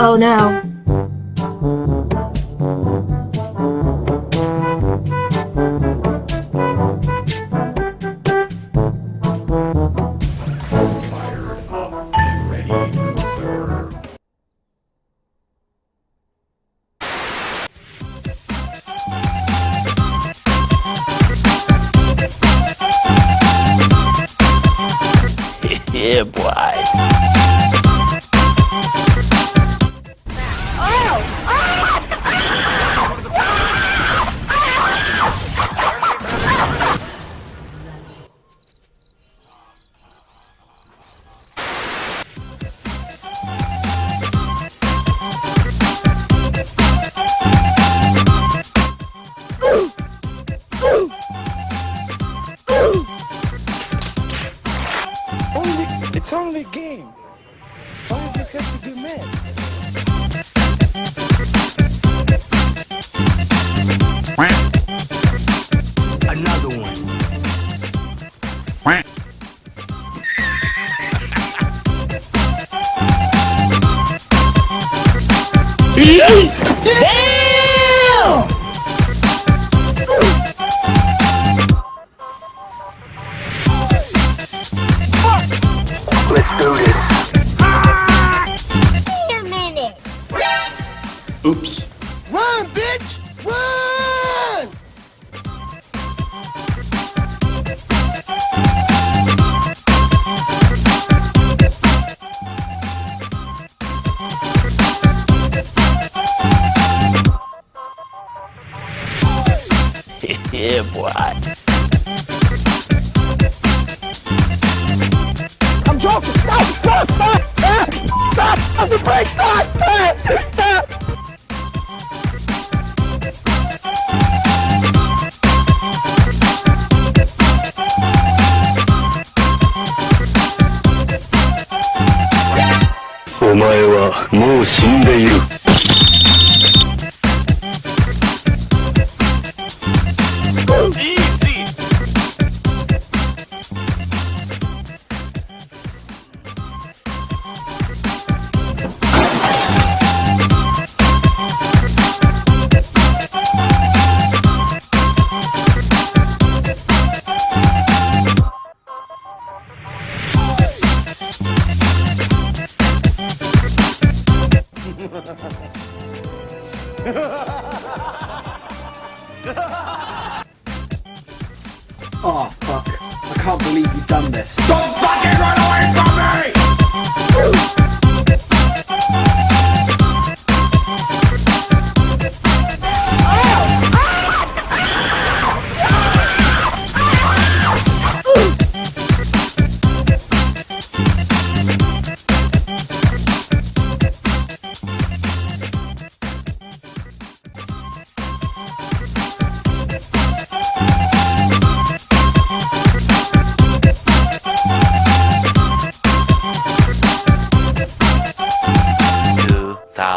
Oh no. Yeah, boy. It's only a game. Why do you have to be mad? Another one. Let's do this. Wait a minute. Oops. Run, bitch! Run! yeah, boy. Stop! Stop! Stop! Stop! Stop! Stop the brake! Stop! Stop! Stop! "お前はもう Oh fuck. I can't believe you've done this. Don't fucking run away from me!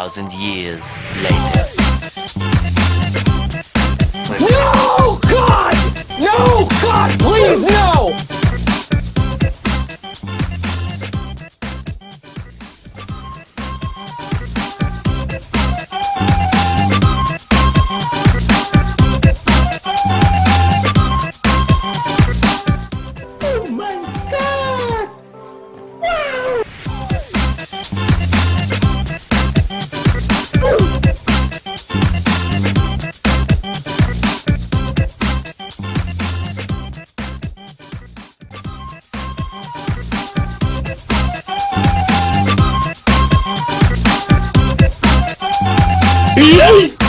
Years later. No! God! No! God, please, no! Yay!